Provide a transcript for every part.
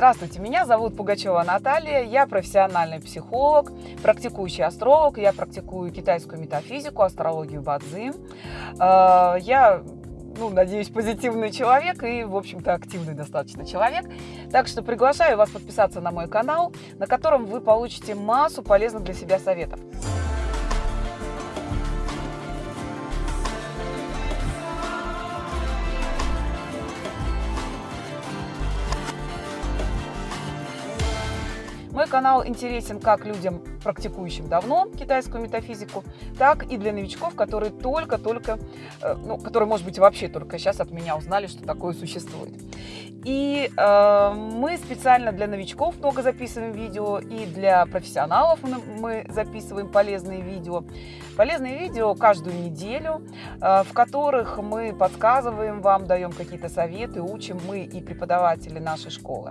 Здравствуйте, меня зовут Пугачева Наталья, я профессиональный психолог, практикующий астролог, я практикую китайскую метафизику, астрологию Бадзи. Э, я ну, надеюсь, позитивный человек и, в общем-то, активный достаточно человек. Так что приглашаю вас подписаться на мой канал, на котором вы получите массу полезных для себя советов. Канал интересен как людям, практикующим давно китайскую метафизику, так и для новичков, которые только-только, э, ну, которые, может быть, вообще только сейчас от меня узнали, что такое существует. И э, мы специально для новичков много записываем видео, и для профессионалов мы записываем полезные видео. Полезные видео каждую неделю, э, в которых мы подсказываем вам, даем какие-то советы, учим мы и преподаватели нашей школы.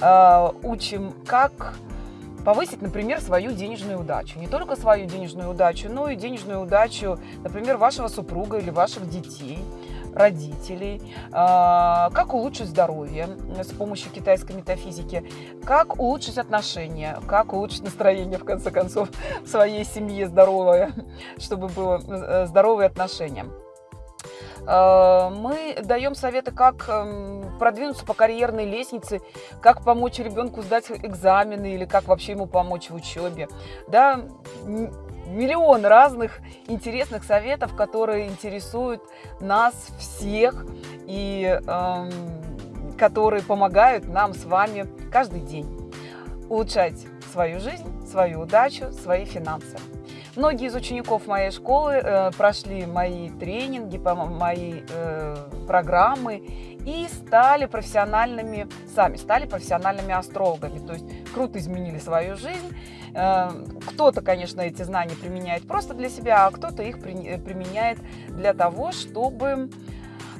Э, учим, как повысить, например, свою денежную удачу. Не только свою денежную удачу, но и денежную удачу, например, вашего супруга или ваших детей родителей, а, как улучшить здоровье с помощью китайской метафизики, как улучшить отношения, как улучшить настроение, в конце концов, в своей семье здоровое, чтобы было э, здоровые отношения. А, мы даем советы, как эм, продвинуться по карьерной лестнице, как помочь ребенку сдать экзамены или как вообще ему помочь в учебе. Да, миллион разных интересных советов, которые интересуют нас всех и э, которые помогают нам с вами каждый день улучшать свою жизнь, свою удачу, свои финансы. Многие из учеников моей школы э, прошли мои тренинги, мои э, программы и стали профессиональными, сами стали профессиональными астрологами. То есть круто изменили свою жизнь. Э, кто-то, конечно, эти знания применяет просто для себя, а кто-то их применяет для того, чтобы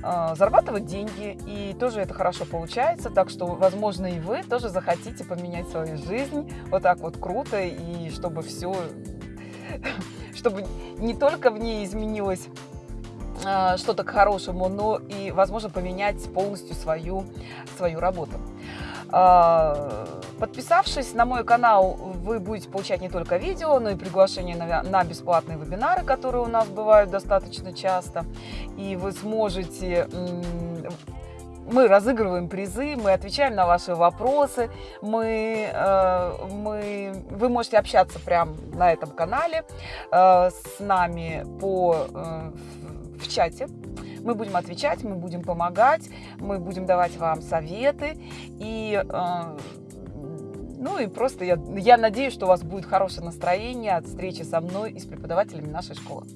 э, зарабатывать деньги, и тоже это хорошо получается, так что, возможно, и вы тоже захотите поменять свою жизнь вот так вот круто, и чтобы все чтобы не только в ней изменилось а, что-то к хорошему, но и, возможно, поменять полностью свою, свою работу. А, подписавшись на мой канал, вы будете получать не только видео, но и приглашение на, на бесплатные вебинары, которые у нас бывают достаточно часто. И вы сможете мы разыгрываем призы, мы отвечаем на ваши вопросы, мы, э, мы, вы можете общаться прямо на этом канале э, с нами по, э, в чате. Мы будем отвечать, мы будем помогать, мы будем давать вам советы. И, ну и просто я, я надеюсь, что у вас будет хорошее настроение от встречи со мной и с преподавателями нашей школы.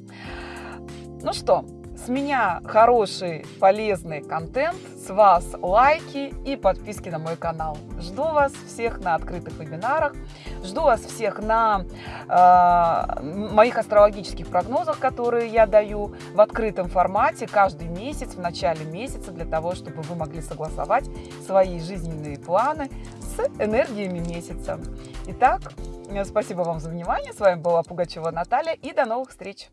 Ну что, с меня хороший, полезный контент, с вас лайки и подписки на мой канал. Жду вас всех на открытых вебинарах, жду вас всех на э, моих астрологических прогнозах, которые я даю в открытом формате каждый месяц, в начале месяца, для того, чтобы вы могли согласовать свои жизненные планы с энергиями месяца. Итак, спасибо вам за внимание. С вами была Пугачева Наталья и до новых встреч!